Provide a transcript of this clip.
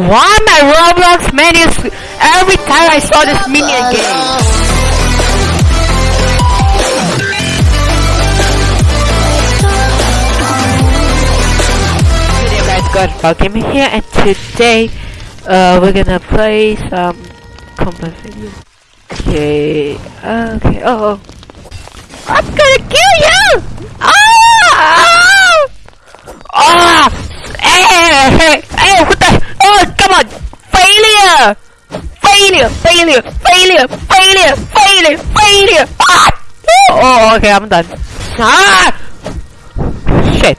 Why my Roblox menus every time I saw this minion game? Hey guys, God Gaming here, and today, uh, we're gonna play some combat video. Okay, okay, oh, oh. 飞了飞了飞了飞了飞了飞了啊哦 okay i'm done 啊 shit